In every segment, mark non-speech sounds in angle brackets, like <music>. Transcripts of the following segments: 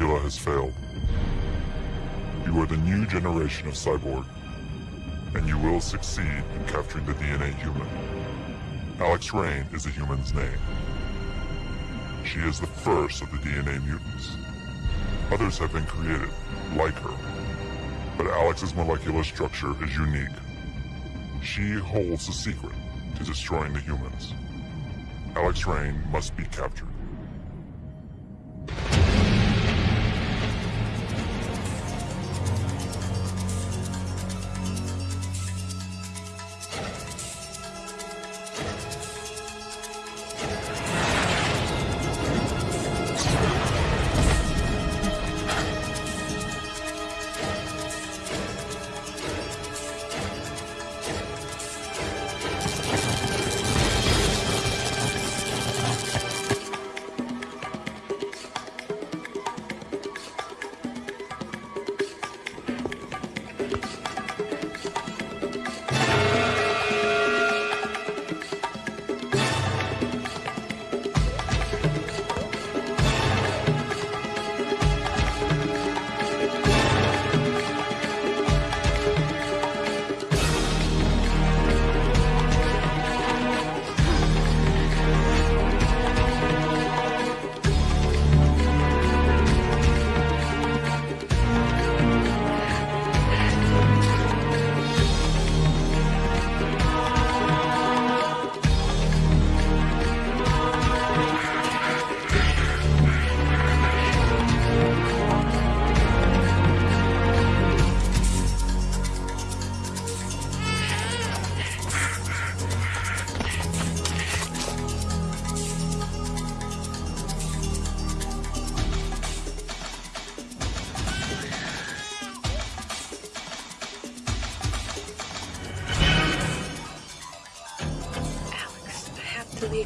Nebula has failed. You are the new generation of cyborg, and you will succeed in capturing the DNA human. Alex Rain is a human's name. She is the first of the DNA mutants. Others have been created, like her, but Alex's molecular structure is unique. She holds the secret to destroying the humans. Alex Rain must be captured.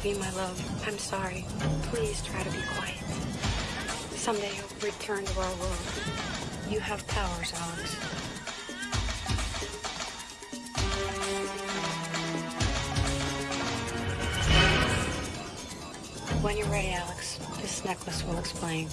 You, my love. I'm sorry. Please try to be quiet. Someday you'll return to our world. You have powers, Alex. When you're ready, Alex, this necklace will explain.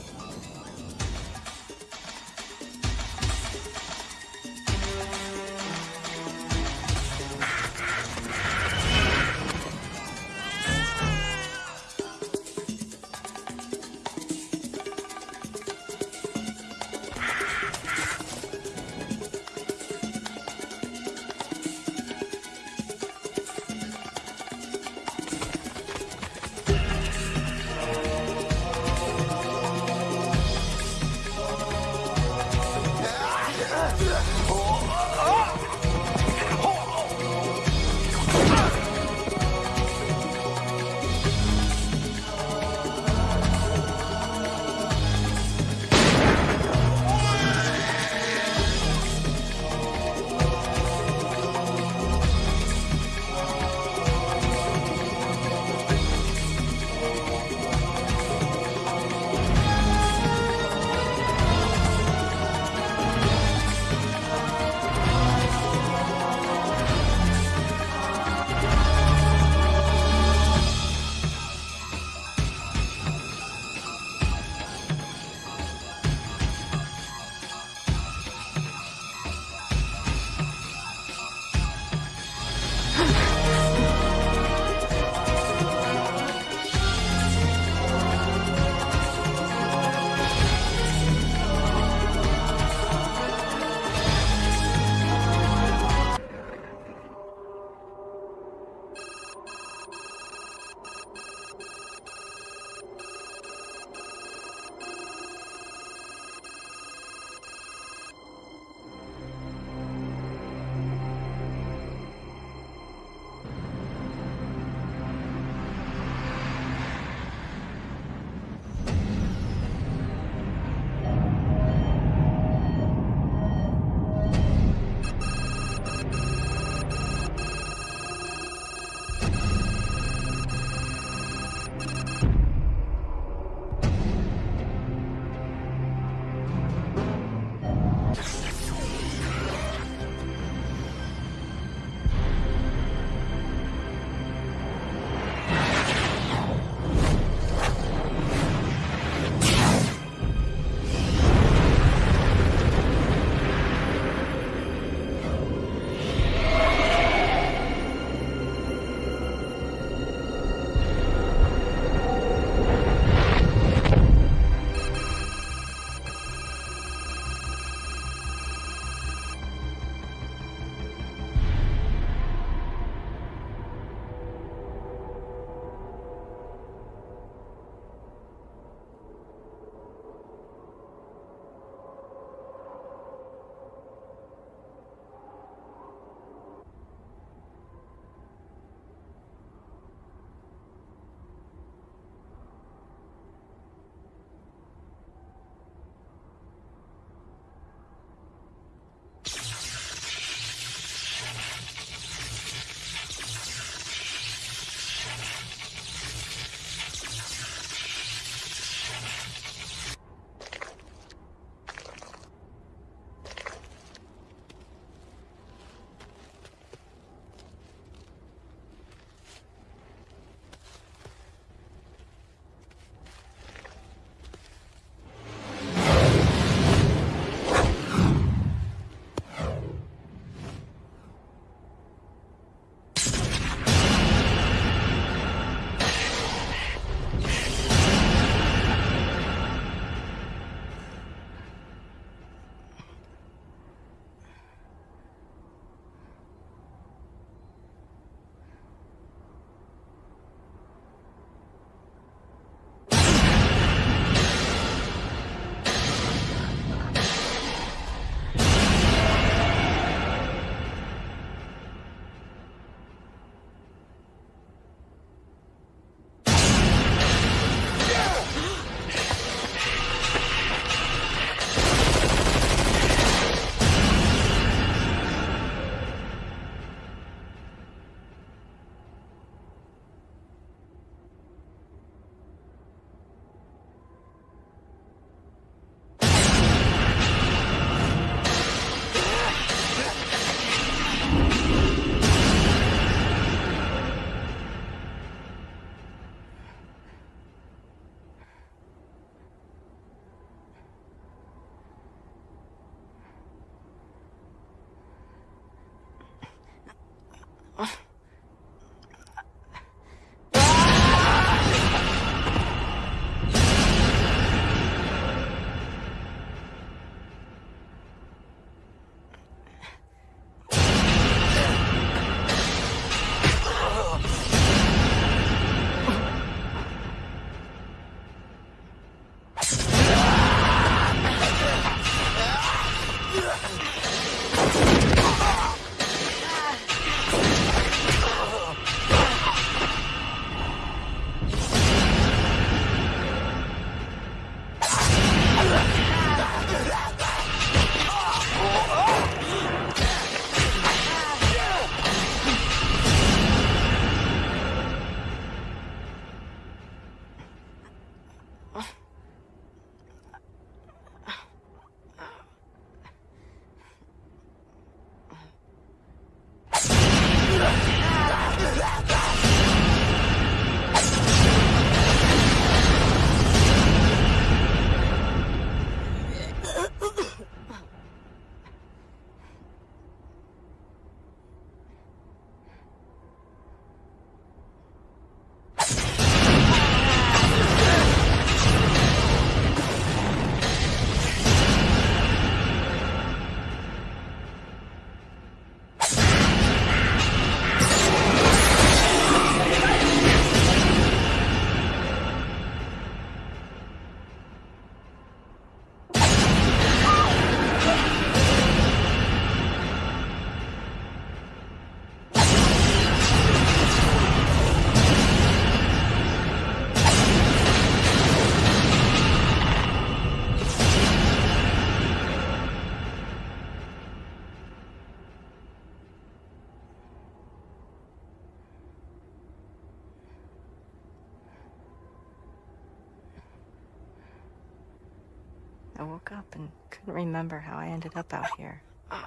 And couldn't remember how I ended up out here. I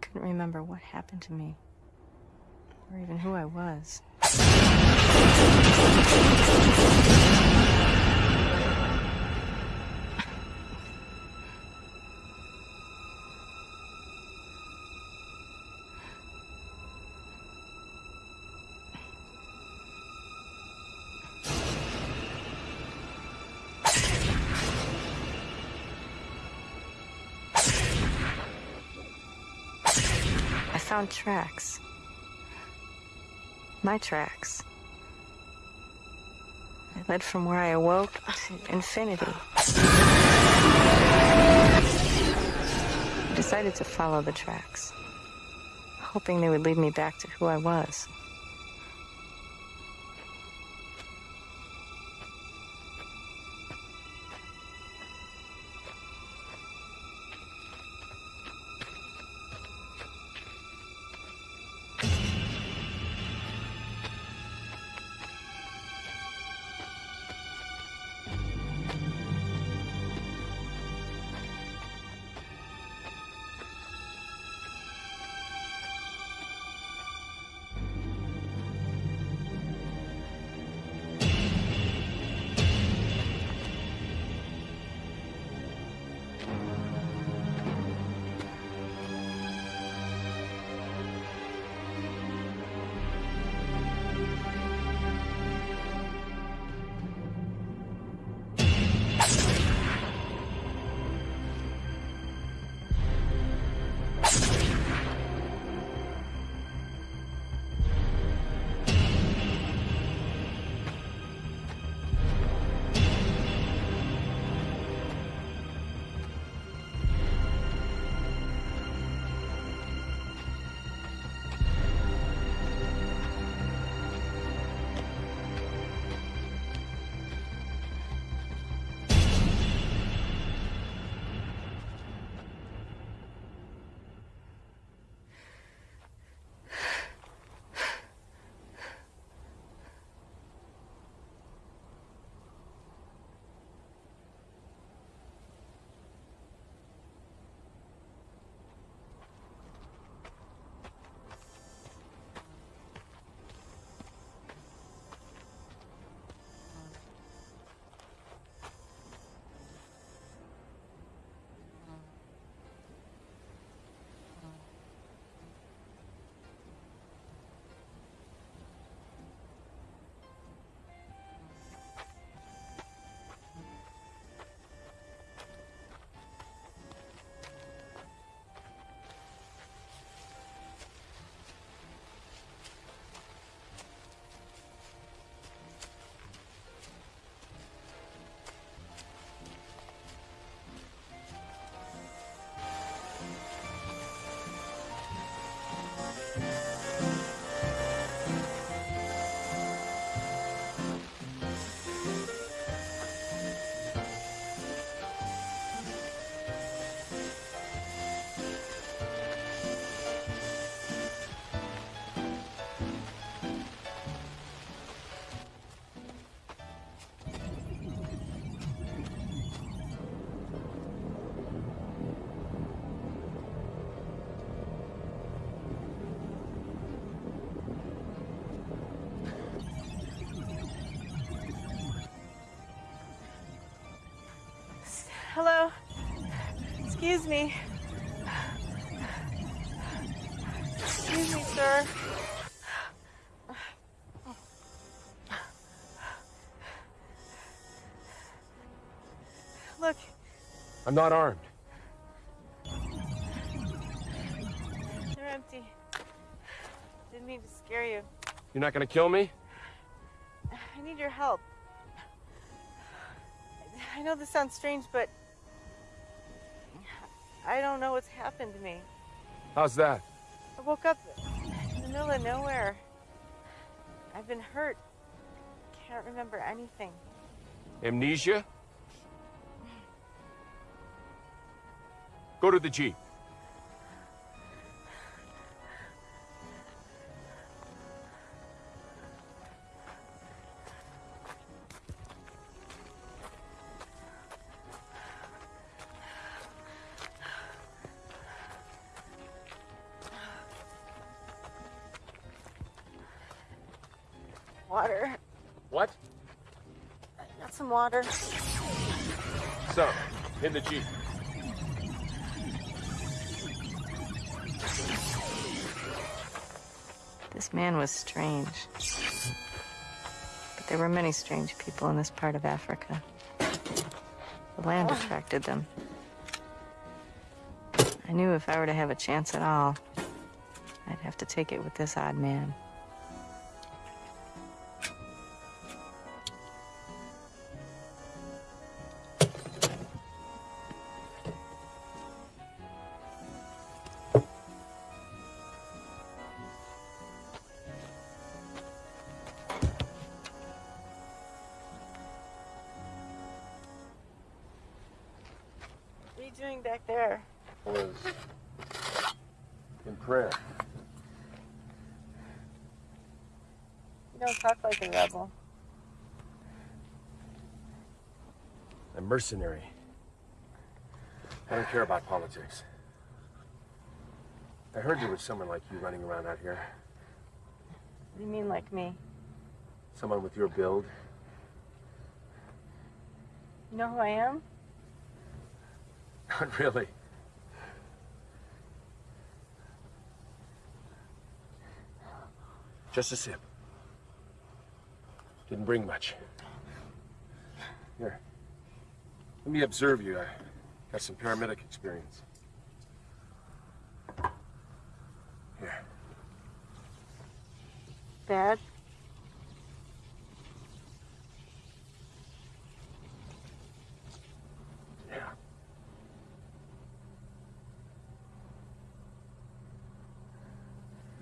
couldn't remember what happened to me, or even who I was. Found tracks. My tracks. They led from where I awoke to infinity. I decided to follow the tracks, hoping they would lead me back to who I was. Excuse me. Excuse me, sir. Look, I'm not armed. they're empty. Didn't mean to scare you. You're not gonna kill me? I need your help. I know this sounds strange, but I don't know what's happened to me. How's that? I woke up in the middle of nowhere. I've been hurt. Can't remember anything. Amnesia? Go to the Jeep. Got some water. So, in the Jeep. This man was strange. But there were many strange people in this part of Africa. The land ah. attracted them. I knew if I were to have a chance at all, I'd have to take it with this odd man. Talk like a rebel. I'm mercenary. I don't care about politics. I heard there was someone like you running around out here. What do you mean, like me? Someone with your build. You know who I am? Not really. Just a sip. Didn't bring much. Here. Let me observe you. I got some paramedic experience. Here. Bad? Yeah.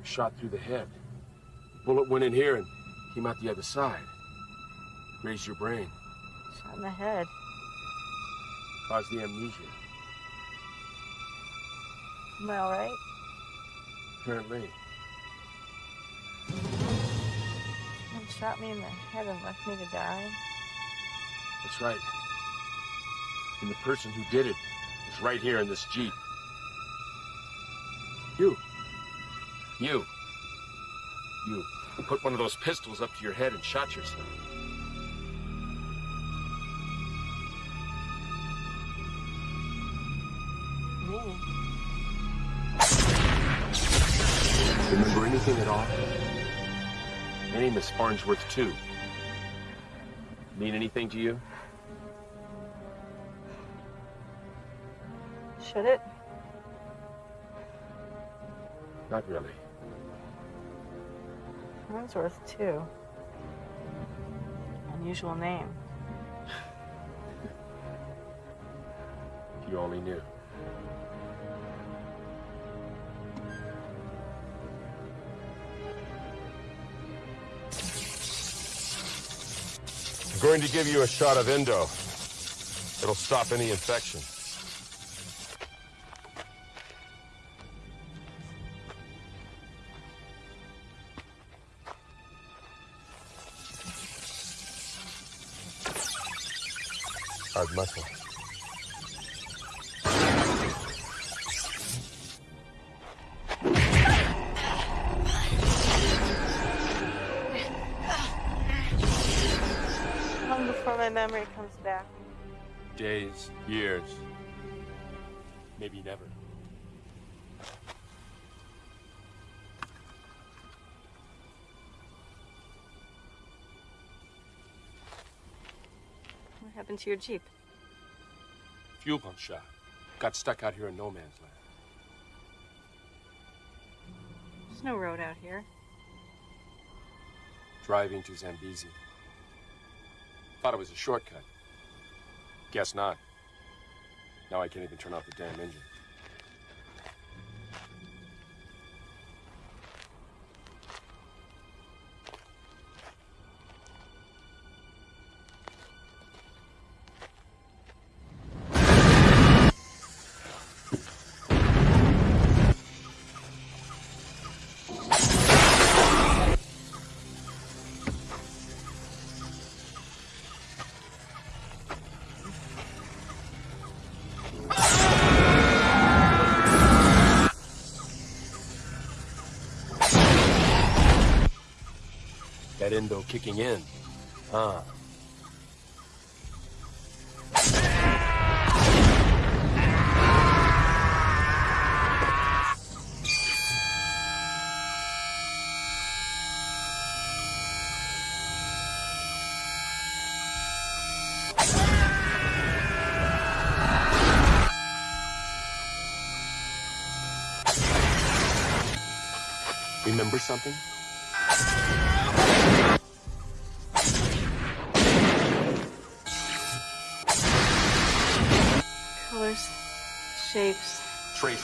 Shot through the head. Bullet went in here and came out the other side. Grazed your brain. Shot in the head. Caused the amnesia. Am I alright? Apparently. You shot me in the head and left me to die? That's right. And the person who did it is right here in this Jeep. You. You. You put one of those pistols up to your head and shot yourself. Anything at all? My name is Farnsworth, too. Mean anything to you? Should it? Not really. Farnsworth, too. Unusual name. If <laughs> you only knew. Going to give you a shot of endo. It'll stop any infection. Muscle. Long before my memory comes back. Days, years, maybe never. What happened to your Jeep? Fuel pump shot. Got stuck out here in no man's land. There's no road out here. Driving to Zambezi. Thought it was a shortcut. Guess not. Now I can't even turn off the damn engine. That endo kicking in. Huh. Remember something?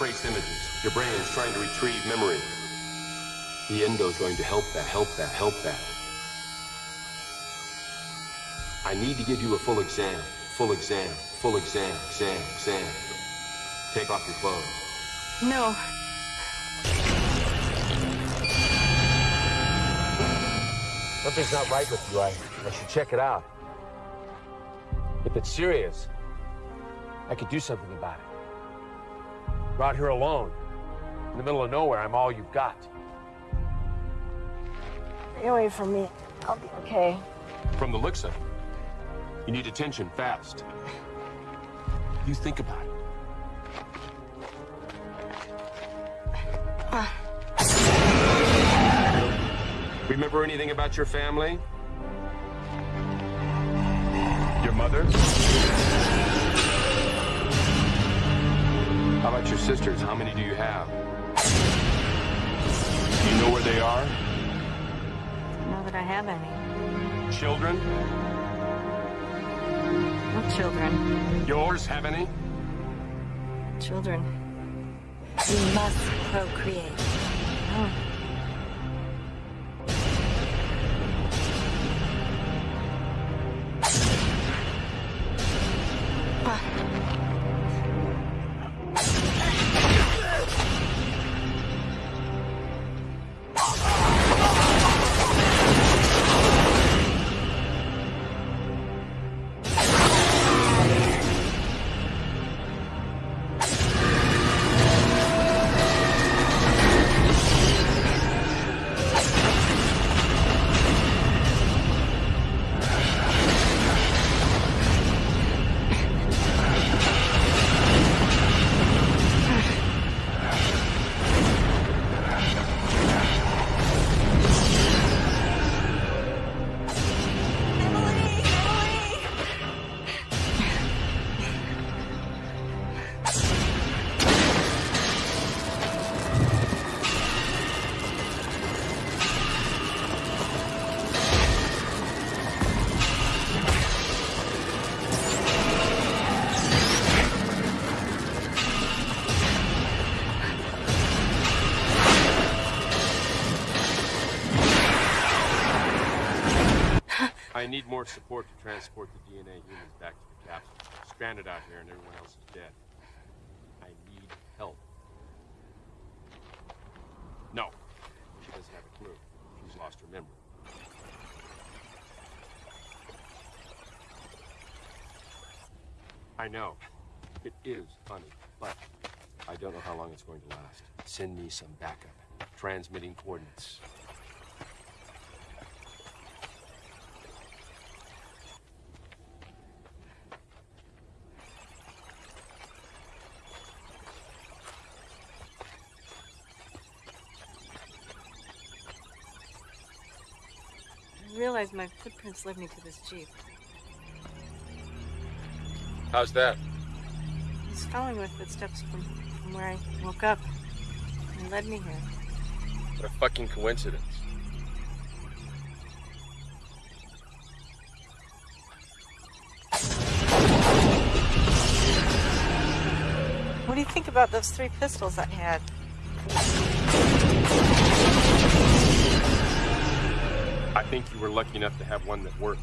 Trace, trace images. Your brain is trying to retrieve memory. The endo's going to help that, help that, help that. I need to give you a full exam, full exam, full exam, exam, exam. Take off your clothes. No. Something's not right with you. I, I should check it out. If it's serious, I could do something about it. You're out here alone. In the middle of nowhere, I'm all you've got. Stay away from me. I'll be okay. From the looks of it, you need attention fast. You think about it. Remember anything about your family? Your mother? Your sisters? How many do you have? Do you know where they are? Don't that I have any. Children? What children? Yours have any? Children. We must procreate. More support to transport the DNA humans back to the capsule. Stranded out here and everyone else is dead. I need help. No. She doesn't have a clue. She's lost her memory. I know. It is funny, but I don't know how long it's going to last. Send me some backup. Transmitting coordinates. Realized my footprints led me to this jeep. How's that? I was following my footsteps from, from where I woke up. And led me here. What a fucking coincidence. What do you think about those three pistols I had? I think you were lucky enough to have one that worked.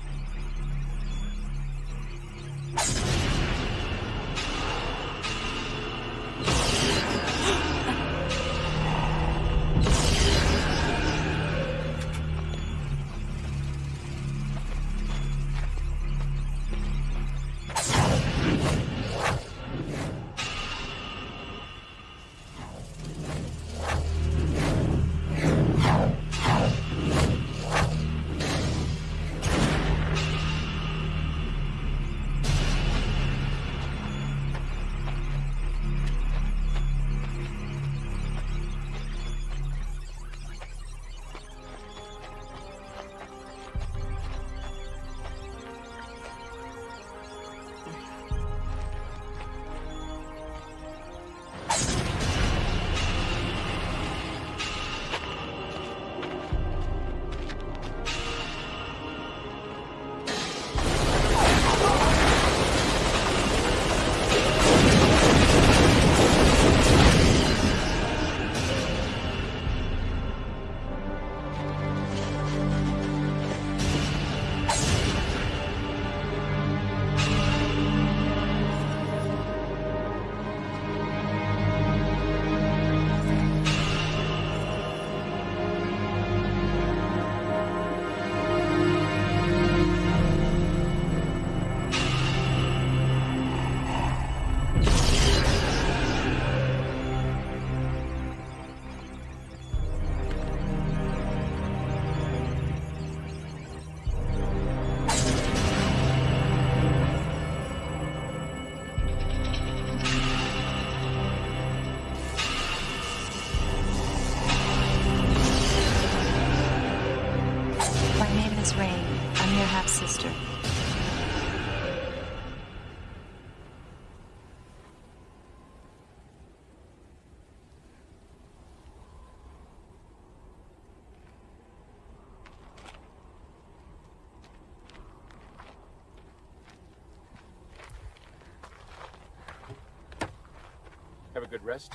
Rest.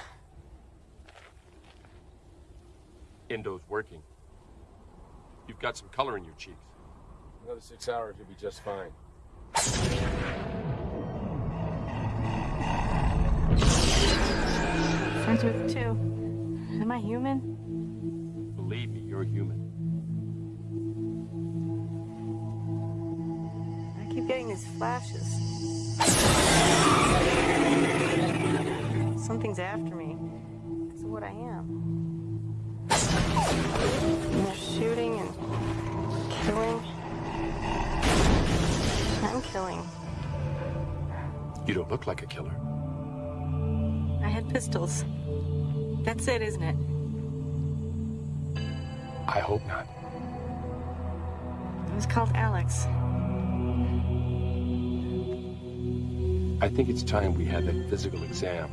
Indo's working. You've got some color in your cheeks. Another six hours, you'll be just fine. Friends with two. Am I human? Believe me, you're human. I keep getting these flashes. Something's after me. Because of what I am. And they're shooting and killing. I'm killing. You don't look like a killer. I had pistols. That's it, isn't it? I hope not. It was called Alex. I think it's time we had that physical exam.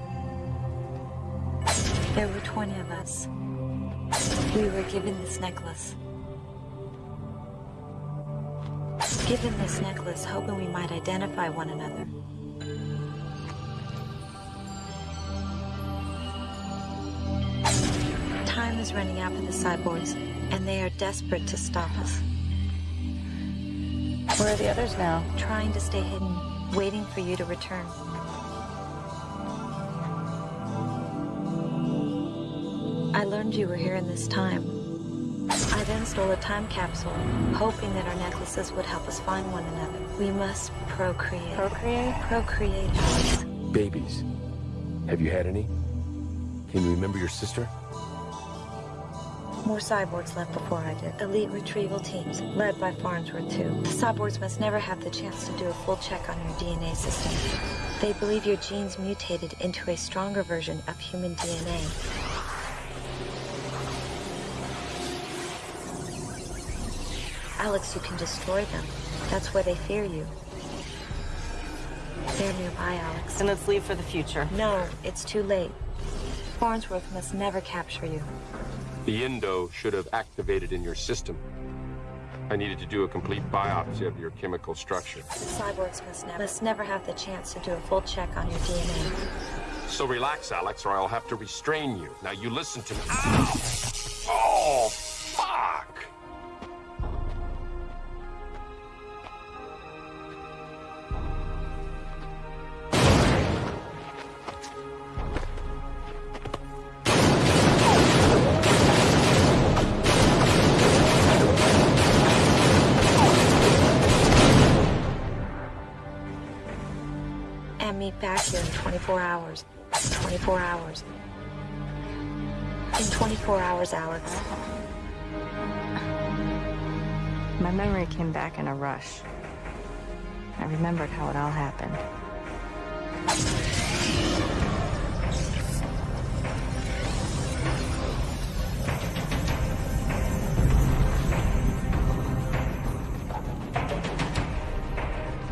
There were 20 of us. We were given this necklace. Given this necklace, hoping we might identify one another. Time is running out for the cyborgs, and they are desperate to stop us. Where are the others now? Trying to stay hidden, waiting for you to return. I you were here in this time. I then stole a time capsule, hoping that our necklaces would help us find one another. We must procreate. Procreate? Procreate, Alex. Babies. Have you had any? Can you remember your sister? More cyborgs left before I did. Elite retrieval teams, led by Farnsworth, too. The cyborgs must never have the chance to do a full check on your DNA system. They believe your genes mutated into a stronger version of human DNA. Alex, you can destroy them. That's why they fear you. They're nearby, Alex. Then let's leave for the future. No, it's too late. Farnsworth must never capture you. The Indo should have activated in your system. I needed to do a complete biopsy of your chemical structure. Cyborgs must never, must never have the chance to do a full check on your DNA. So relax, Alex, or I'll have to restrain you. Now you listen to me. Ow! Back here in 24 hours. 24 hours. In 24 hours, Alex. My memory came back in a rush. I remembered how it all happened.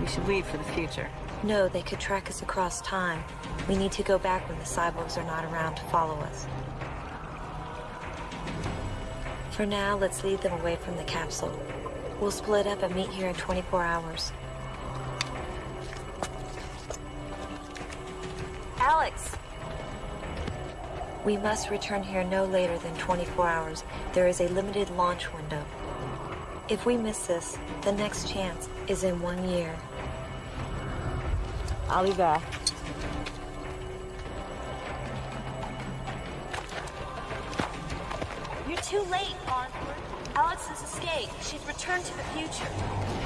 We should leave for the future. No, they could track us across time. We need to go back when the cyborgs are not around to follow us. For now, let's lead them away from the capsule. We'll split up and meet here in 24 hours. Alex! We must return here no later than 24 hours. There is a limited launch window. If we miss this, the next chance is in one year. I'll be back. You're too late, Farnsworth. Alex has escaped. She's returned to the future.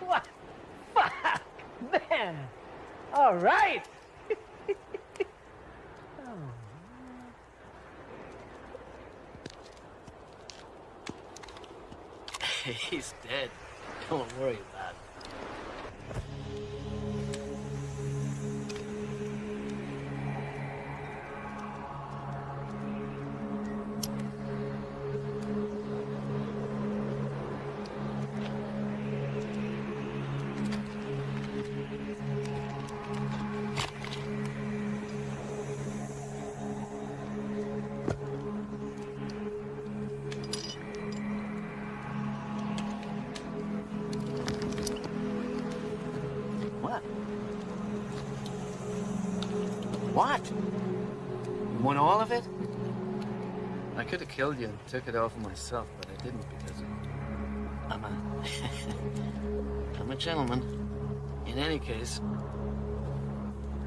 what? Fuck! Man! All right! He's dead. Don't worry killed you and took it all for myself, but I didn't because I'm a... <laughs> I'm a gentleman. In any case,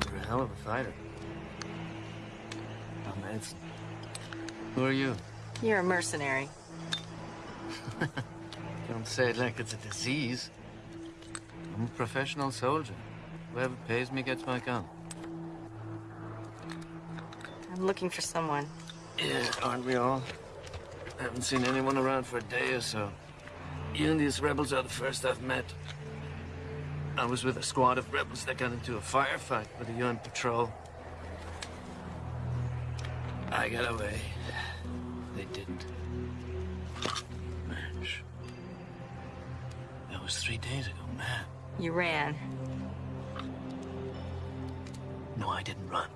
you're a hell of a fighter. I'm Edson. Who are you? You're a mercenary. <laughs> Don't say it like it's a disease. I'm a professional soldier. Whoever pays me gets my gun. I'm looking for someone. Yeah, aren't we all? I Haven't seen anyone around for a day or so. You and these rebels are the first I've met. I was with a squad of rebels that got into a firefight with a UN patrol. I got away. They didn't. That was three days ago, man. You ran. No, I didn't run.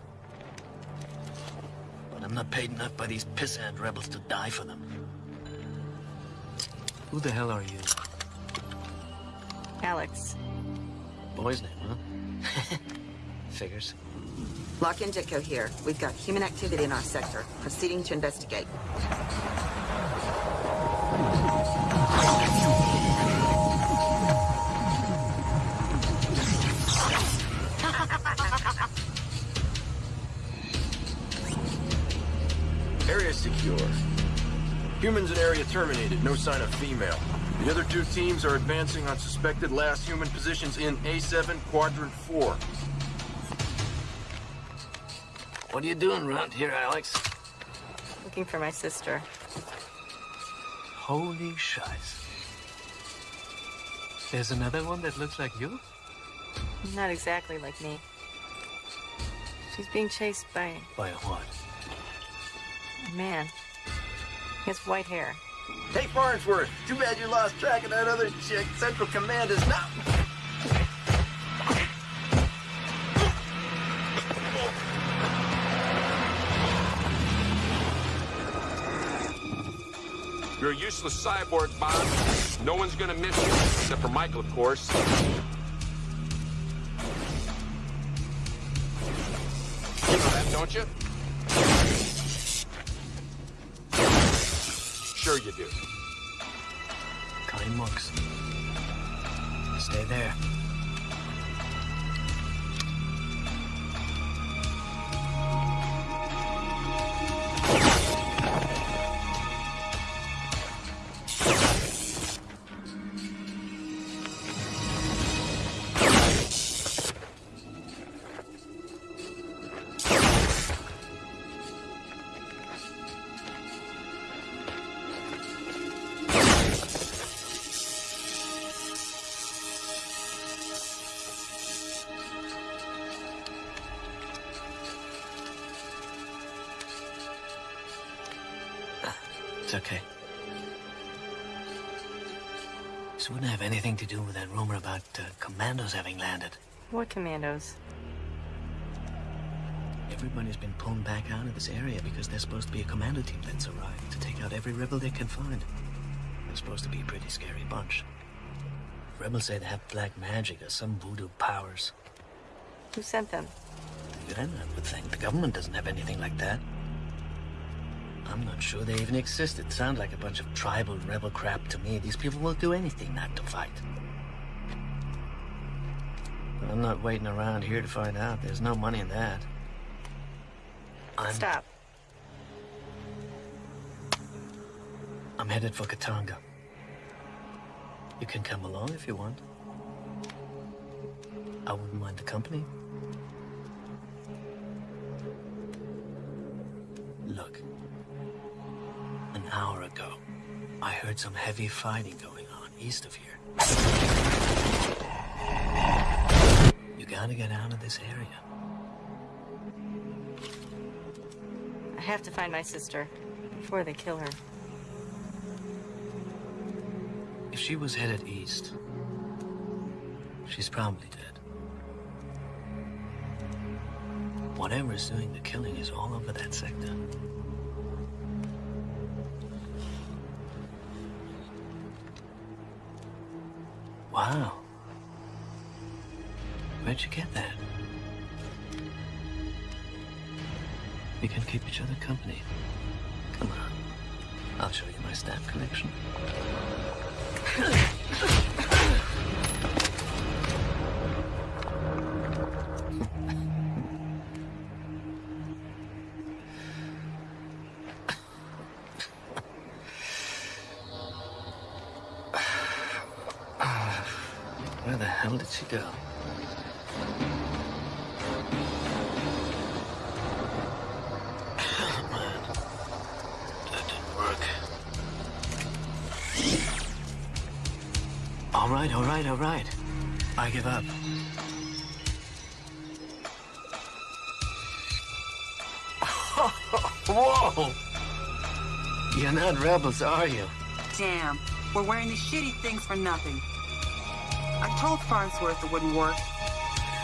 But I'm not paid enough by these pissant rebels to die for them. Who the hell are you? Alex. Boy's name, huh? <laughs> Figures. Locke and Ditko here. We've got human activity in our sector. Proceeding to investigate. Humans in area terminated. No sign of female. The other two teams are advancing on suspected last human positions in A7 Quadrant 4. What are you doing around here, Alex? Looking for my sister. Holy shites. There's another one that looks like you? Not exactly like me. She's being chased by By a what? a man. He has white hair. Hey, Farnsworth! Too bad you lost track of that other chick. Central Command is not... You're a useless cyborg, Bob. No one's gonna miss you, except for Michael, of course. You know that, don't you? Sure you do. Anything to do with that rumor about uh, commandos having landed. What commandos? Everybody's been pulled back out of this area because there's supposed to be a commando team that's arrived to take out every rebel they can find. They're supposed to be a pretty scary bunch. Rebels say they have black magic or some voodoo powers. Who sent them? The UN, I would think. The government doesn't have anything like that. I'm not sure they even exist. It sounds like a bunch of tribal rebel crap to me. These people will do anything not to fight. But I'm not waiting around here to find out. There's no money in that. I'm, Stop. I'm headed for Katanga. You can come along if you want. I wouldn't mind the company. Heard some heavy fighting going on. east of here. You gotta get out of this area. I have to find my sister before they kill her. If she was headed east, she's probably dead. Whatever is doing the killing is all over that sector. Wow. Where'd you get that? We can keep each other company. Come on. I'll show you my stamp collection. Oh, work. All right, all right, all right. I give up. <laughs> Whoa! You're not rebels, are you? Damn, we're wearing these shitty things for nothing. I told Farnsworth it wouldn't work.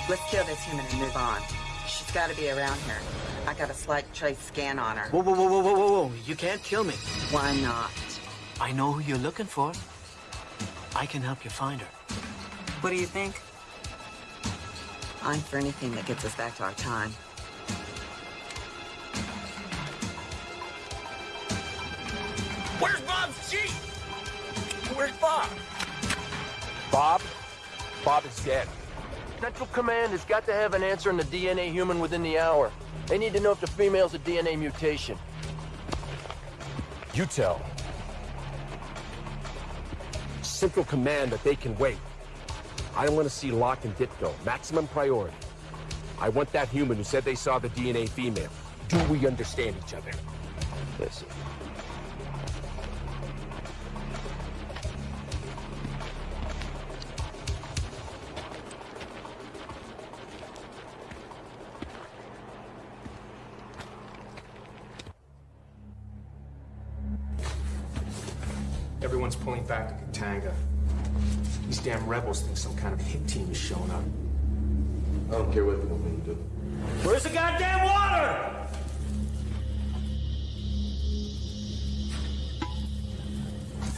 Let's kill this human and move on. She's got to be around here. I got a slight trace scan on her. Whoa, whoa, whoa, whoa, whoa, whoa, whoa. You can't kill me. Why not? I know who you're looking for. I can help you find her. What do you think? I'm for anything that gets us back to our time. Where's Bob's Jeep? Where's Bob? Bob? Bob is dead. Central Command has got to have an answer on the DNA human within the hour. They need to know if the female's a DNA mutation. You tell. Central Command that they can wait. I don't want to see Locke and Ditko. Maximum priority. I want that human who said they saw the DNA female. Do we understand each other? Listen. Rebels think some kind of hit team is showing up. I don't care what they want me to do. Where's the goddamn water?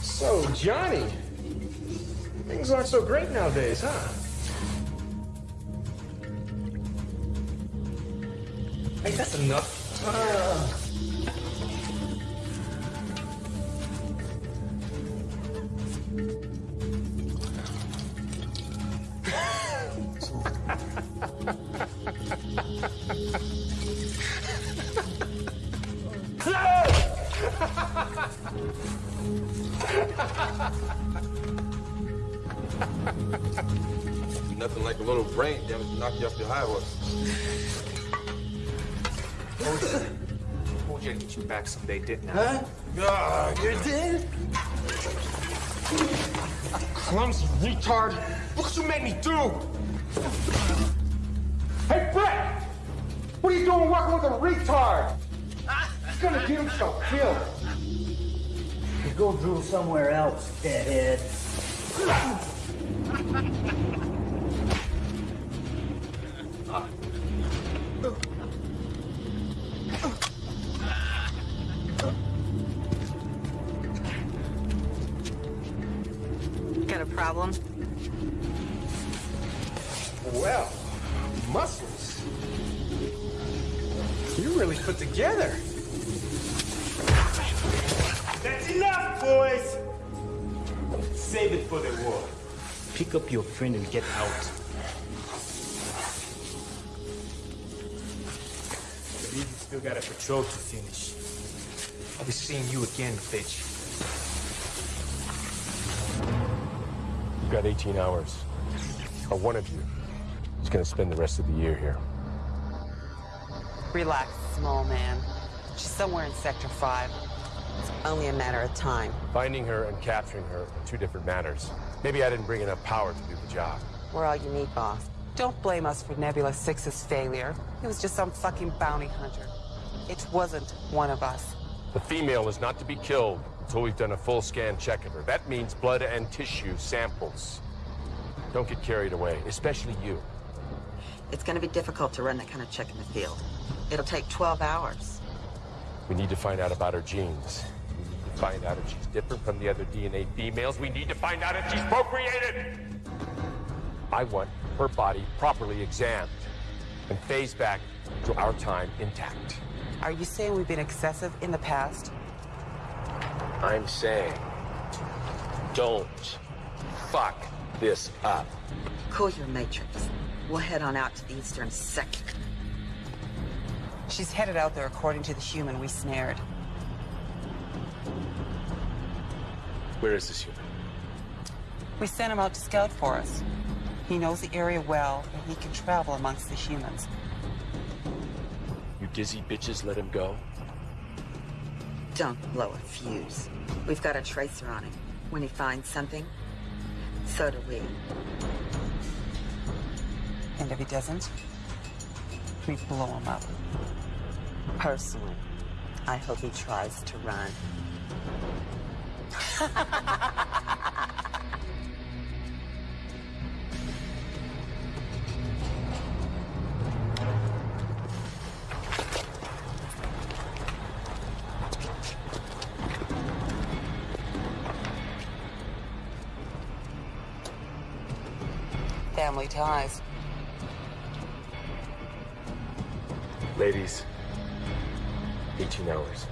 So, Johnny, things aren't so great nowadays, huh? Hey, that's enough. Ah. <laughs> Nothing like a little brain damage to knock you off your high horse. Told you I'd get you back someday, didn't I? Huh? Ah, you did? Clumsy retard. Look what you made me do! Hey, Brett! What are you doing working with a retard? He's gonna get himself killed. You go drool somewhere else, deadhead. Friend and get out. Believe you still got a patrol to finish. I'll be seeing you again, bitch. You've got 18 hours. Or one of you is gonna spend the rest of the year here. Relax, small man. She's somewhere in Sector 5. It's only a matter of time. Finding her and capturing her are two different matters. Maybe I didn't bring enough power to do the job. We're all you need, boss. Don't blame us for Nebula 6's failure. It was just some fucking bounty hunter. It wasn't one of us. The female is not to be killed until we've done a full scan check of her. That means blood and tissue samples. Don't get carried away, especially you. It's gonna be difficult to run that kind of check in the field. It'll take 12 hours. We need to find out about her genes. We need to find out if she's different from the other DNA females. We need to find out if she's procreated! I want her body properly examined and phased back to our time intact. Are you saying we've been excessive in the past? I'm saying, don't fuck this up. Cool your matrix. We'll head on out to the eastern sector. She's headed out there according to the human we snared. Where is this human? We sent him out to scout for us. He knows the area well, and he can travel amongst the humans. You dizzy bitches let him go? Don't blow a fuse. We've got a tracer on him. When he finds something, so do we. And if he doesn't, we blow him up. Personally, I hope he tries to run. Family ties. Ladies, 18 hours.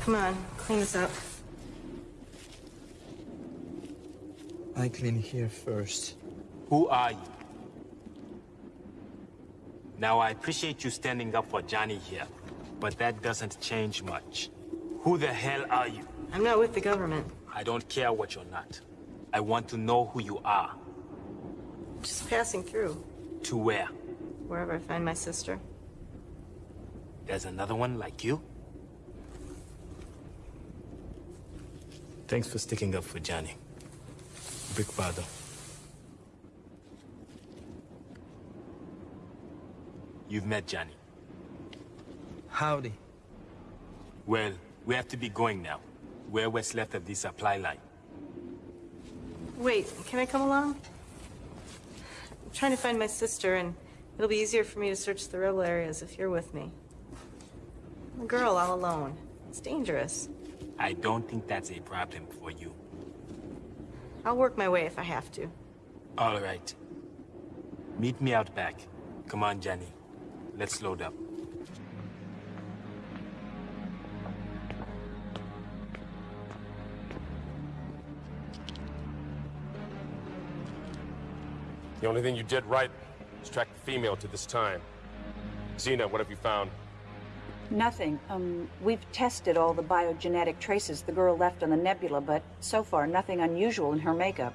Come on, clean this up. I clean here first. Who are you? Now, I appreciate you standing up for Johnny here, but that doesn't change much. Who the hell are you? I'm not with the government. I don't care what you're not. I want to know who you are. Just passing through. To where? Wherever I find my sister. There's another one like you? Thanks for sticking up for Johnny. Big brother. You've met Johnny. Howdy. Well, we have to be going now. We're what's left of the supply line. Wait, can I come along? I'm trying to find my sister, and it'll be easier for me to search the rebel areas if you're with me. I'm a girl all alone. It's dangerous. I don't think that's a problem for you. I'll work my way if I have to. All right. Meet me out back. Come on, Johnny. Let's load up. The only thing you did right was track the female to this time. Xena, what have you found? Nothing. Um, we've tested all the biogenetic traces the girl left on the nebula, but so far nothing unusual in her makeup.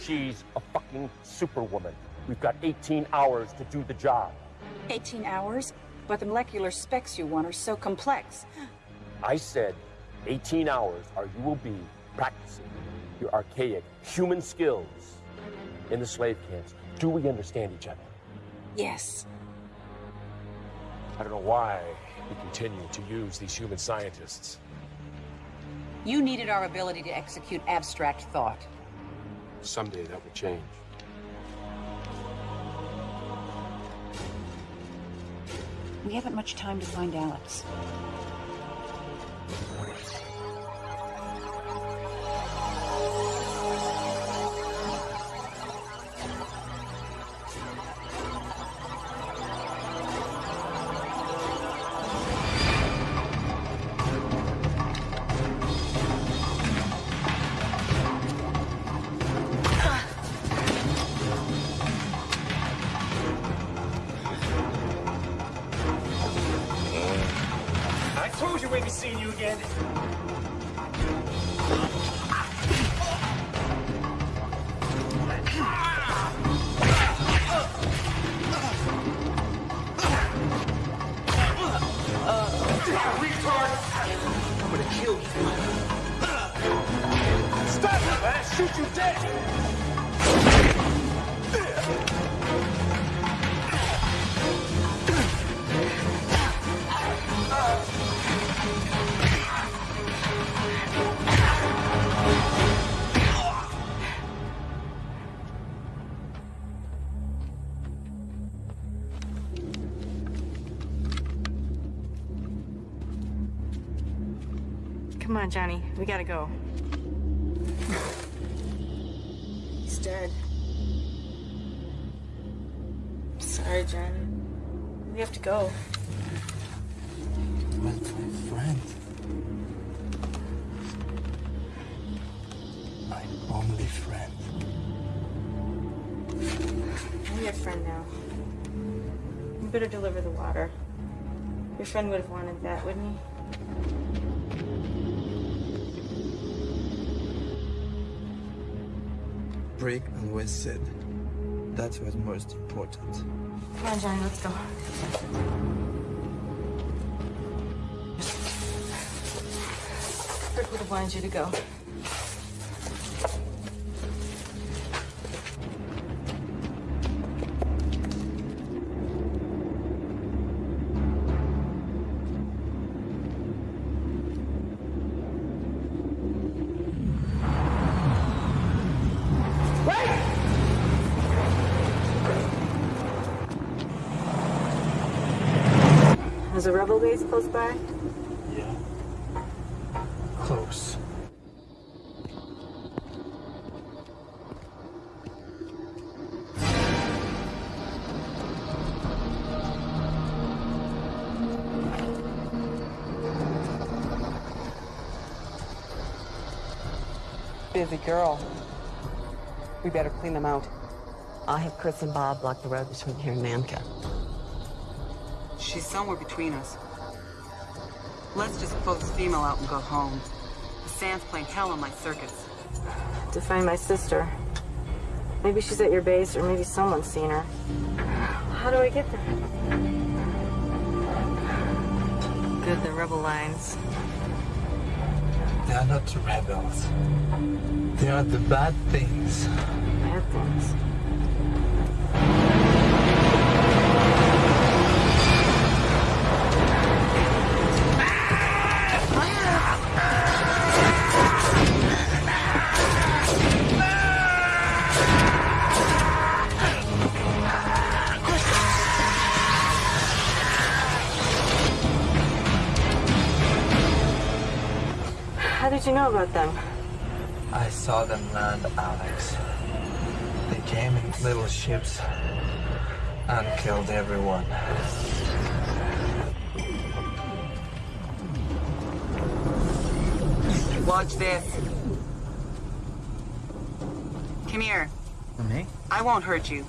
She's a fucking superwoman. We've got 18 hours to do the job. 18 hours? But the molecular specs you want are so complex. I said 18 hours or you will be practicing your archaic human skills in the slave camps. Do we understand each other? Yes. I don't know why we continue to use these human scientists. You needed our ability to execute abstract thought. Someday that will change. We haven't much time to find Alex. Gotta go. He's dead. Sorry, Johnny. We have to go. Well, my friend. My only friend. I'm your friend now. You better deliver the water. Your friend would have wanted that, wouldn't he? West said that's what's most important. Come on, Johnny, let's go. Rick would have wanted you to go. A rebel base close by? Yeah. Close. Busy girl. We better clean them out. I'll have Chris and Bob block the road between here and Namka. She's somewhere between us. Let's just pull this female out and go home. The sand's playing hell on my circuits. To find my sister. Maybe she's at your base, or maybe someone's seen her. How do I get there? Good, the rebel lines. They are not the rebels. They are the bad things. Bad things. About them? I saw them land, Alex. They came in little ships and killed everyone. Watch this. Come here. Me? I won't hurt you.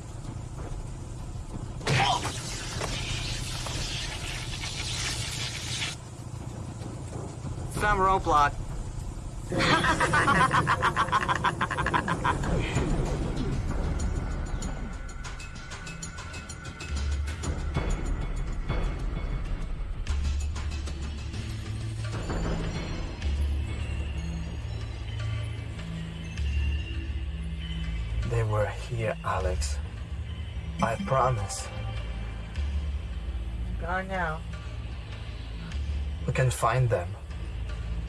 Some roadblock. Gone now. We can find them.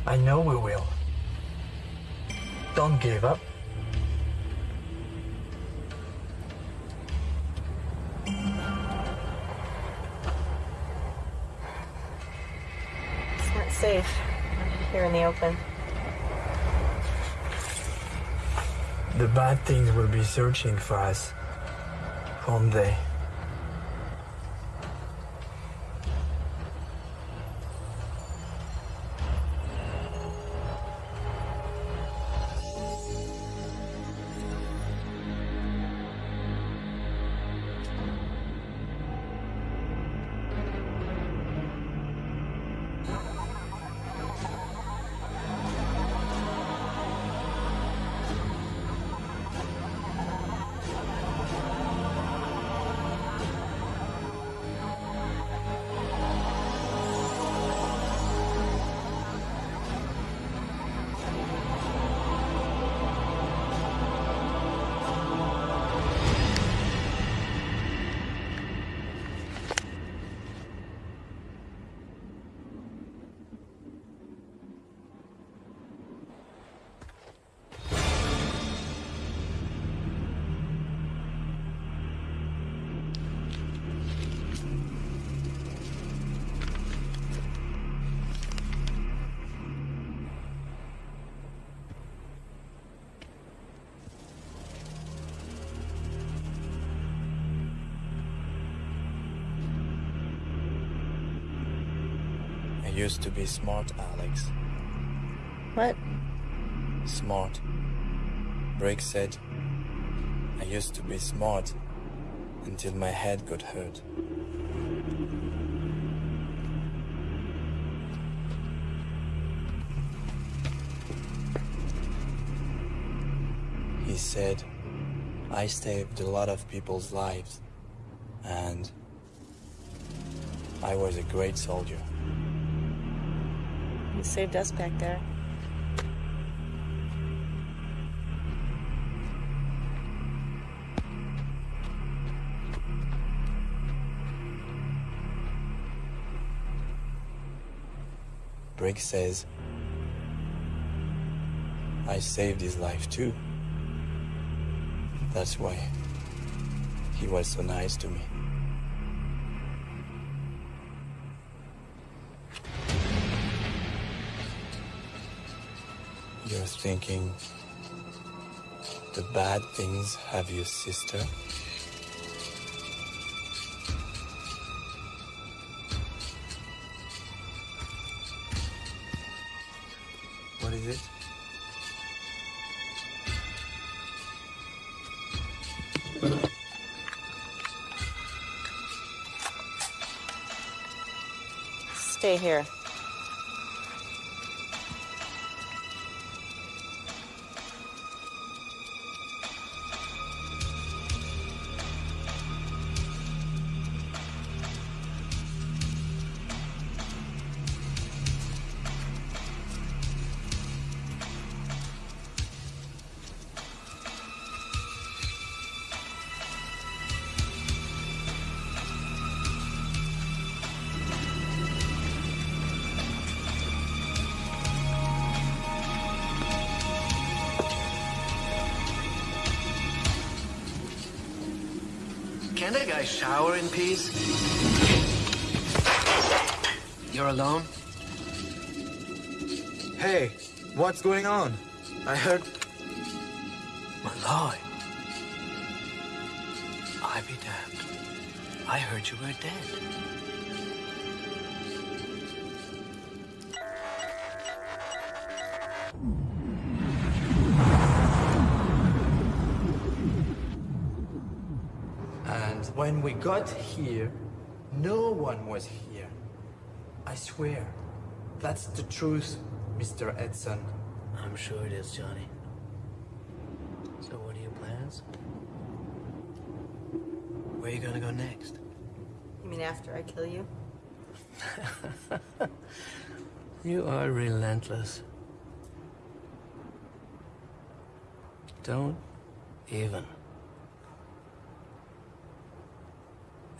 I know we will. Don't give up. It's not safe here in the open. The bad things will be searching for us. Won't they? Be smart, Alex. What? Smart. Briggs said, I used to be smart until my head got hurt. He said, I saved a lot of people's lives, and I was a great soldier. Saved us back there. Briggs says, I saved his life too. That's why he was so nice to me. You're thinking the bad things have your sister? What is it? Stay here. Peace? You're alone? Hey, what's going on? I heard... Malloy. I be damned. I heard you were dead. Got here, no one was here. I swear. That's the truth, Mr. Edson. I'm sure it is, Johnny. So what are your plans? Where are you gonna go next? You mean after I kill you? <laughs> You are relentless. Don't even.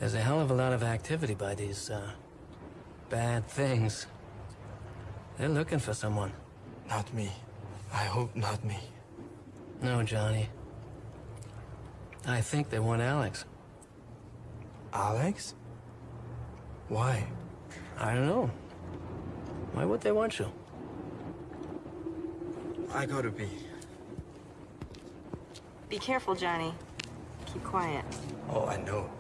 There's a hell of a lot of activity by these, uh, bad things. They're looking for someone. Not me. I hope not me. No, Johnny. I think they want Alex. Alex? Why? I don't know. Why would they want you? I gotta be. Be careful, Johnny. Keep quiet. Oh, I know.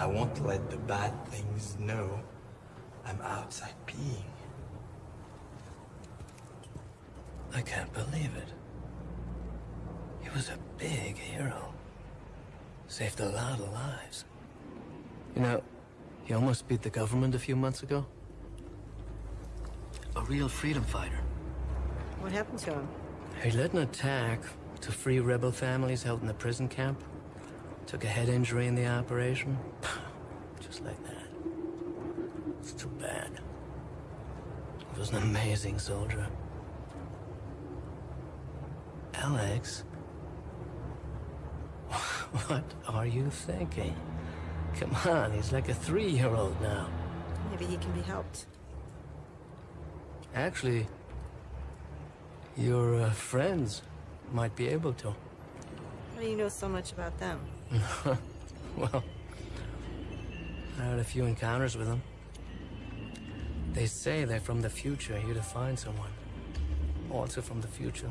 I won't let the bad things know I'm outside peeing. I can't believe it. He was a big hero. Saved a lot of lives. You know, he almost beat the government a few months ago. A real freedom fighter. What happened to him? He led an attack to free rebel families held in the prison camp. Took a head injury in the operation. <sighs> Just like that. It's too bad. He was an amazing soldier. Alex? <laughs> What are you thinking? Come on, he's like a three-year-old now. Maybe he can be helped. Actually, your uh, friends might be able to. How do you know so much about them? <laughs> well, I had a few encounters with them. They say they're from the future, here to find someone. Also from the future.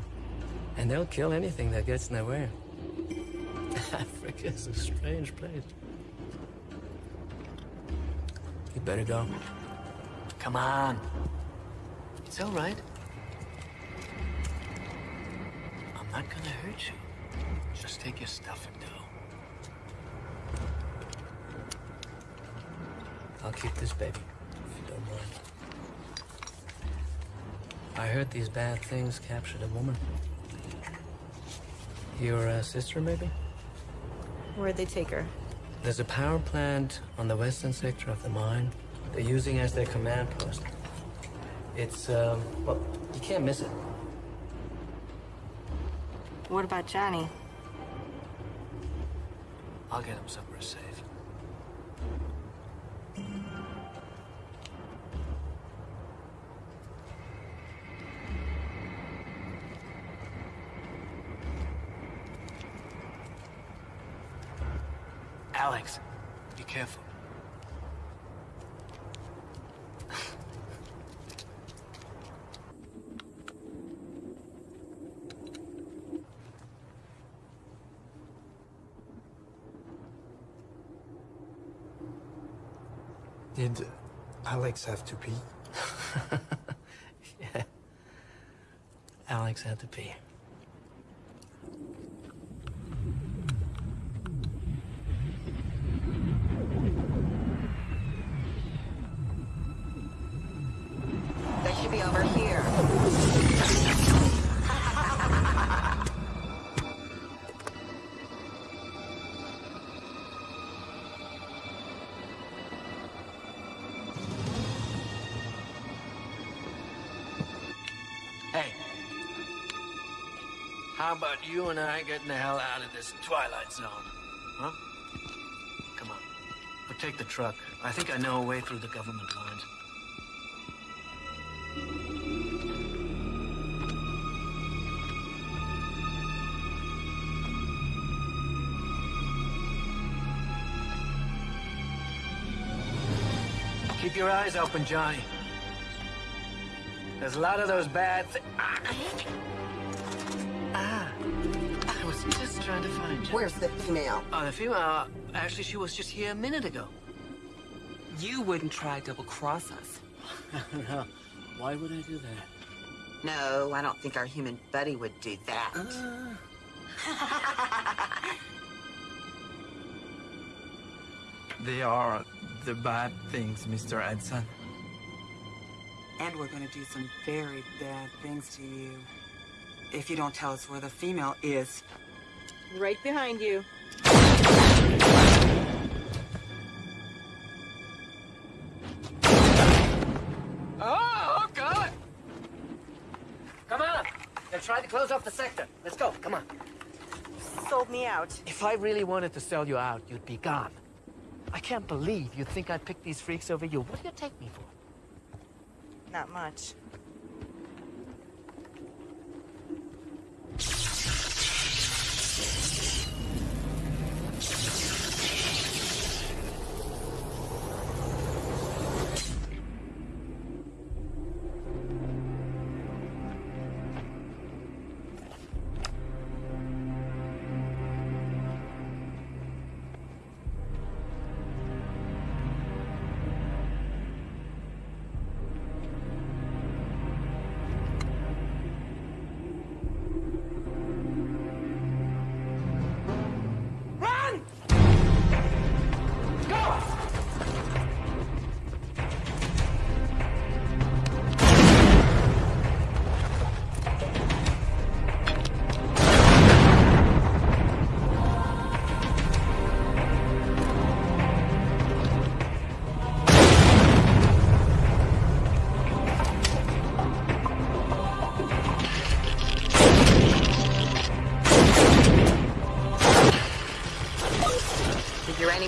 And they'll kill anything that gets in their way. <laughs> Africa's a strange place. You better go. Come on. It's all right. I'm not gonna hurt you. Just take your stuff and go. I'll keep this baby, if you don't mind. I heard these bad things captured a woman. Your uh, sister, maybe? Where'd they take her? There's a power plant on the western sector of the mine. They're using as their command post. It's, um, well, you can't miss it. What about Johnny? I'll get him somewhere safe. Alex, be careful. Did Alex have to pee? <laughs> yeah. Alex had to pee. How about you and I getting the hell out of this Twilight Zone? Huh? Come on. But take the truck. I think I know a way through the government lines. Keep your eyes open, Johnny. There's a lot of those bad Ah. Was just trying to find you. Where's the female? Oh, the female. uh, Actually, she was just here a minute ago. You wouldn't try double-cross us. <laughs> no. Why would I do that? No, I don't think our human buddy would do that. <laughs> They are the bad things, Mr. Edson. And we're gonna do some very bad things to you. If you don't tell us where the female is. Right behind you. Oh, oh, God! Come on! They're trying to close off the sector. Let's go. Come on. Sold me out. If I really wanted to sell you out, you'd be gone. I can't believe you think I'd pick these freaks over you. What do you take me for? Not much.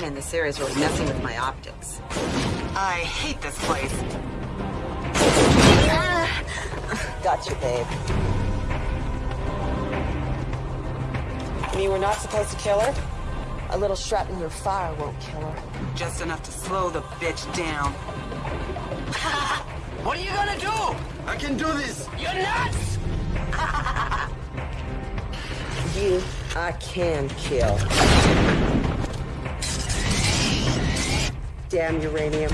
The uranium in this area is really messing with my optics. I hate this place. Ah. gotcha, babe. I mean we're not supposed to kill her? A little shrap in your fire won't kill her. Just enough to slow the bitch down. <laughs> What are you gonna do? I can do this! You're nuts! <laughs> You, I can kill. Damn uranium.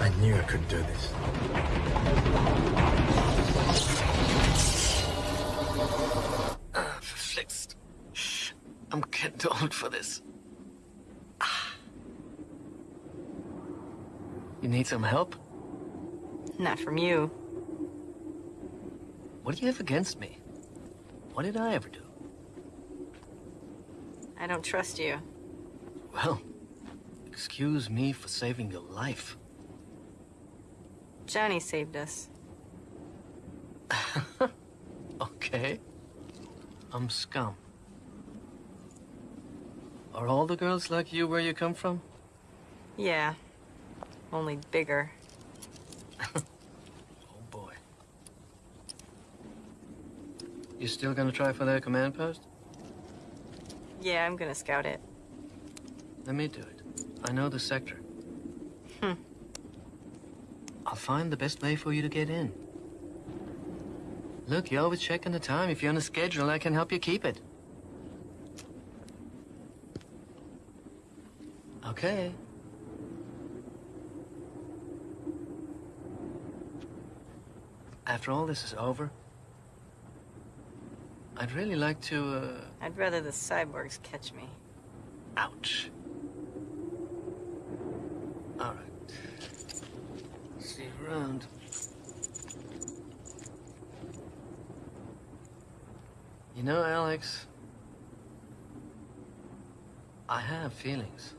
I knew I couldn't do this. Ah, for flicks. I'm getting old for this. Ah. You need some help? Not from you. What do you have against me? What did I ever do? I don't trust you. Well, excuse me for saving your life. Johnny saved us. <laughs> Okay. I'm scum. Are all the girls like you where you come from? Yeah. Only bigger. <laughs> Oh boy. You still gonna try for that command post? Yeah, I'm gonna scout it. Let me do it. I know the sector. Hmm. I'll find the best way for you to get in. Look, you're always checking the time. If you're on a schedule, I can help you keep it. Okay. After all this is over, I'd really like to, uh... I'd rather the cyborgs catch me. Ouch. All right. See you around. You know, Alex, I have feelings.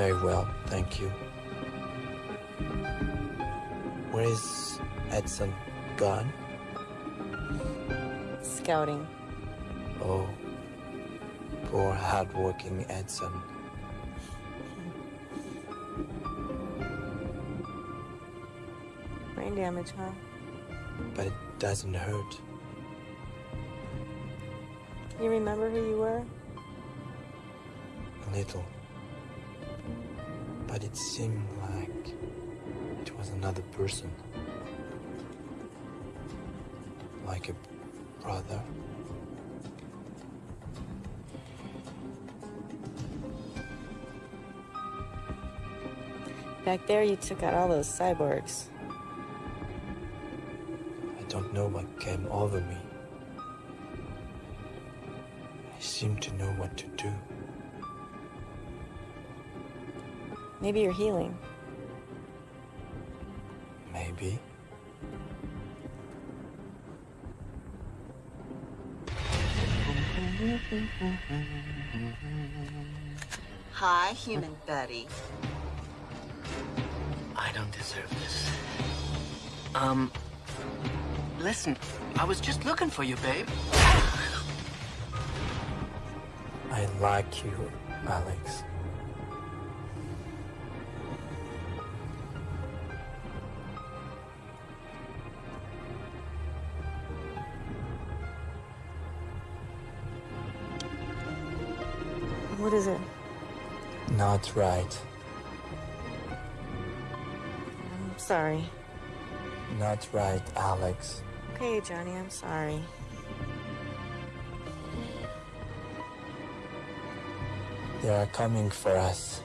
Very well, thank you. Where is Edson gone? Scouting. Oh, poor hardworking Edson. Brain damage, huh? But it doesn't hurt. You remember who you were? A little. But it seemed like it was another person. Like a brother. Back there, you took out all those cyborgs. I don't know what came over me. I seem to know what to do. Maybe you're healing. Maybe. Hi, human Betty. I don't deserve this. Um, listen, I was just looking for you, babe. I like you, Alex. What is it? Not right. I'm sorry. Not right, Alex. Okay, Johnny, I'm sorry. They are coming for us.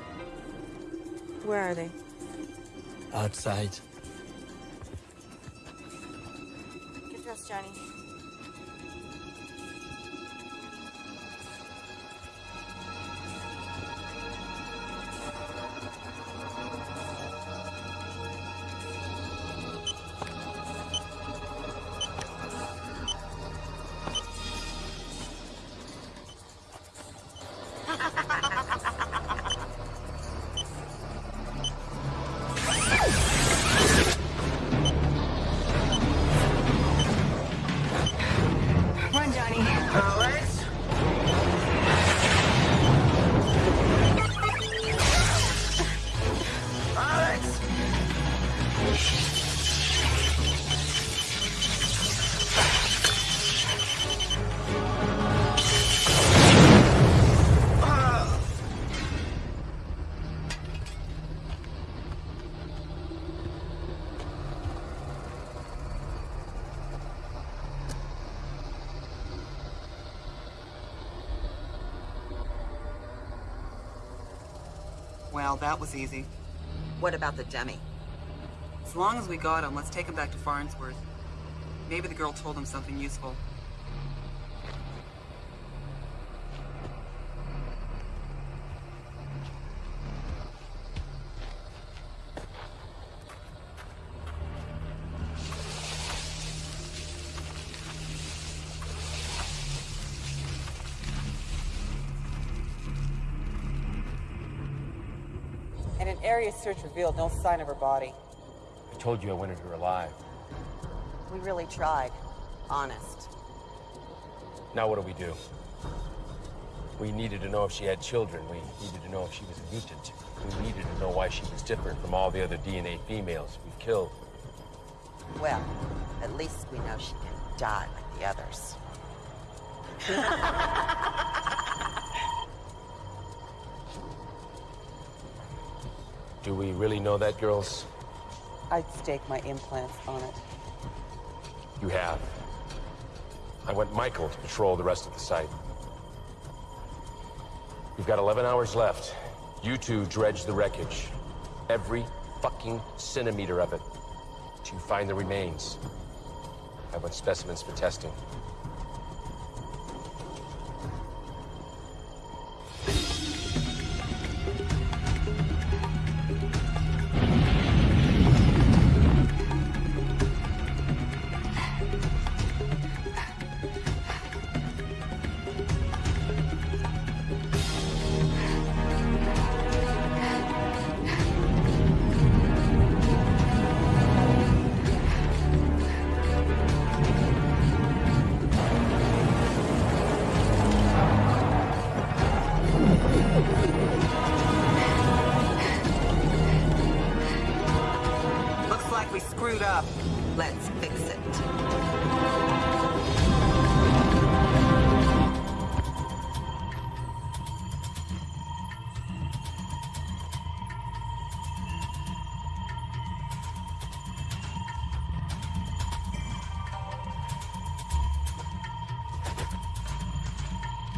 Where are they? Outside. Well, that was easy. What about the dummy? As long as we got him, let's take him back to Farnsworth. Maybe the girl told him something useful. Search revealed no sign of her body. I told you I wanted her alive. We really tried. Honest. Now what do we do? We needed to know if she had children. We needed to know if she was a mutant. We needed to know why she was different from all the other DNA females we've killed. Well, at least we know she can die like the others. <laughs> Do we really know that, girls? I'd stake my implants on it. You have. I want Michael to patrol the rest of the site. We've got 11 hours left. You two dredge the wreckage. Every fucking centimeter of it. To find the remains. I want specimens for testing.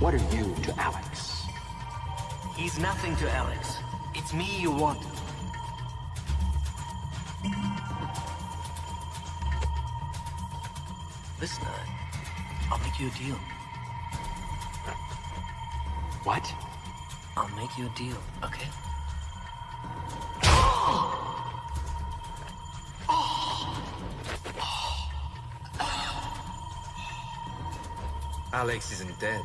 What are you to Alex? He's nothing to Alex. It's me you want. Listen, I- I'll make you a deal. What? I'll make you a deal, okay? Alex isn't dead.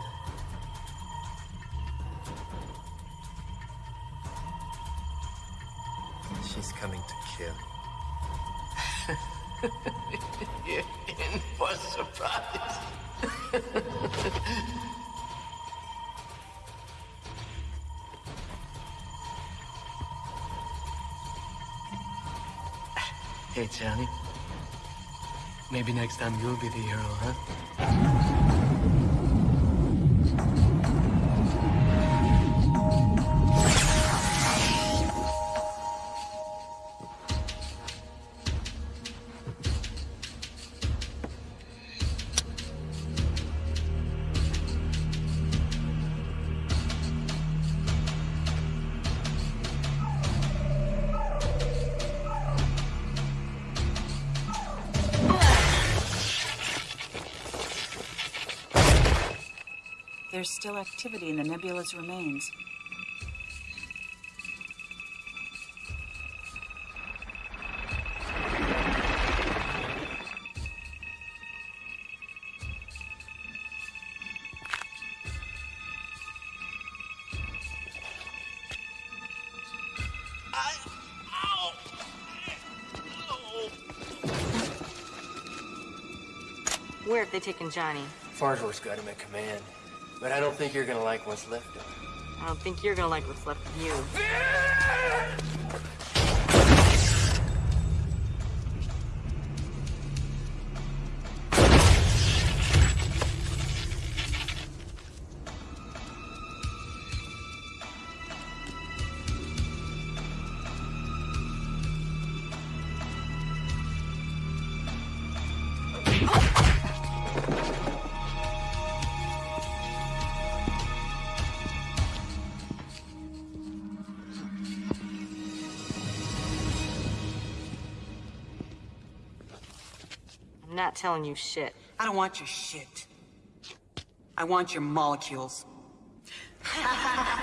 Maybe next time you'll be the hero, huh? Activity in the nebula's remains. Where have they taken Johnny? Farnsworth's got him in command, but I don't think you're gonna like what's left of him. I don't think you're gonna like what's left of you. Not telling you shit. I don't want your shit. I want your molecules. <laughs>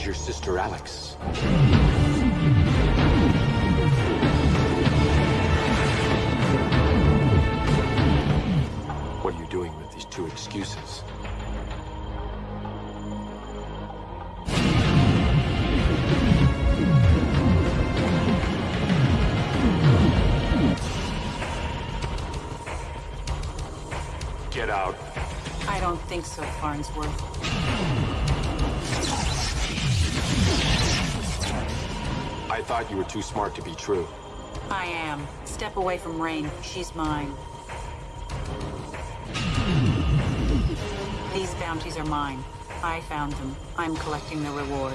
Where's your sister, Alex? What are you doing with these two excuses? Get out. I don't think so, Farnsworth. I thought you were too smart to be true. I am. Step away from Rain. She's mine. These bounties are mine. I found them. I'm collecting the reward.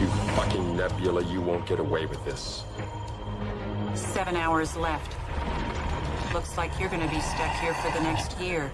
You fucking Nebula, you won't get away with this. Seven hours left. Looks like you're gonna be stuck here for the next year.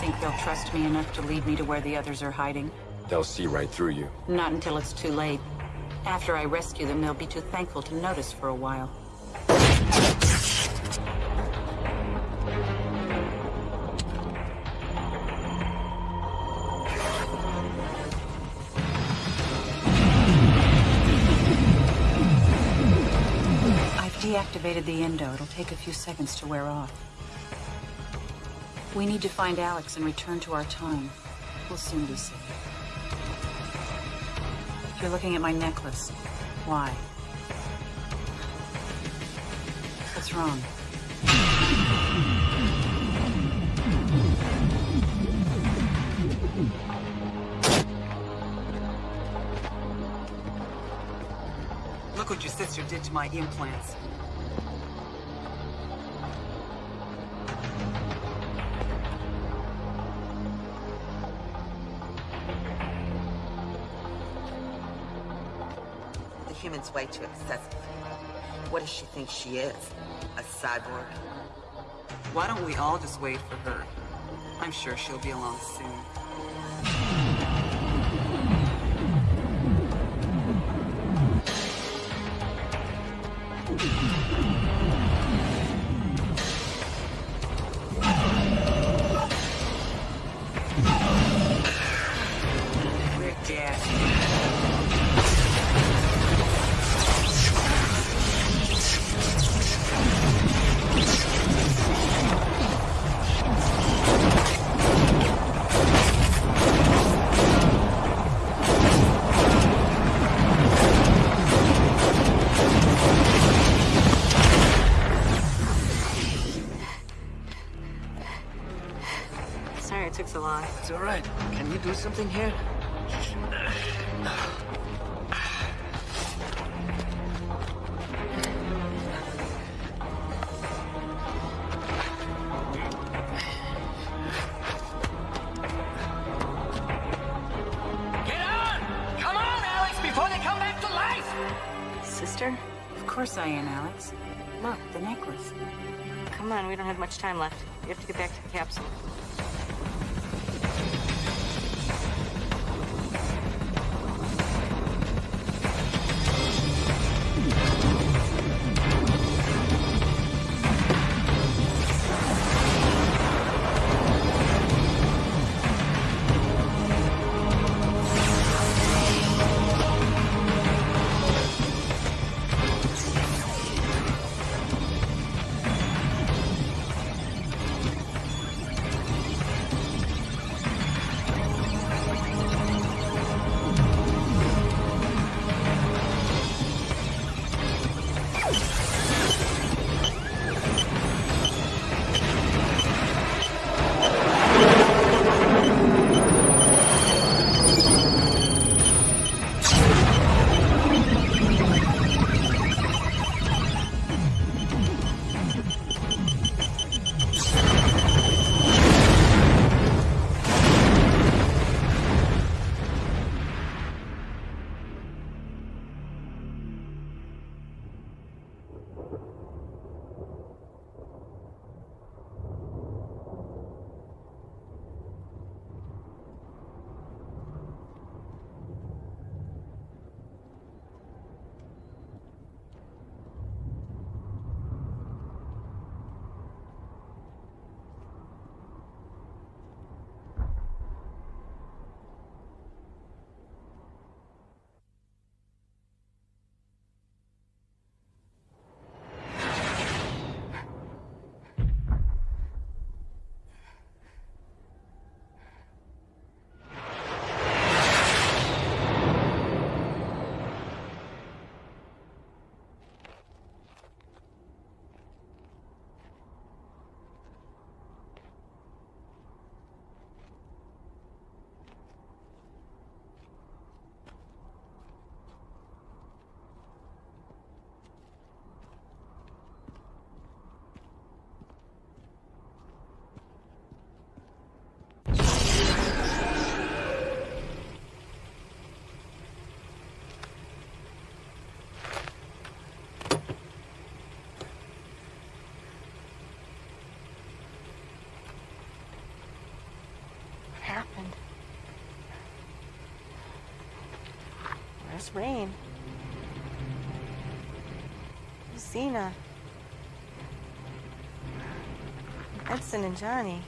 Think they'll trust me enough to lead me to where the others are hiding? They'll see right through you. Not until it's too late. After I rescue them, they'll be too thankful to notice for a while. I've deactivated the endo. It'll take a few seconds to wear off. We need to find Alex and return to our time. We'll soon be safe. You're looking at my necklace. Why? What's wrong? Look what your sister did to my implants. Way too excessive. What does she think she is? A cyborg? Why don't we all just wait for her? I'm sure she'll be along soon. It's all right. Can you do something here? Get on! Come on, Alex, before they come back to life! Sister? Of course I am, Alex. Look, the necklace. Come on, we don't have much time left. We have to get back to the capsule. Where's Rain? Zena? Edson and Johnny.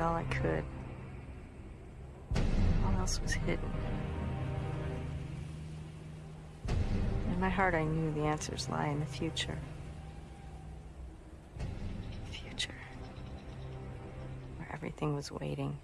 All I could. All else was hidden. In my heart, I knew the answers lie in the future. Future. Where everything was waiting.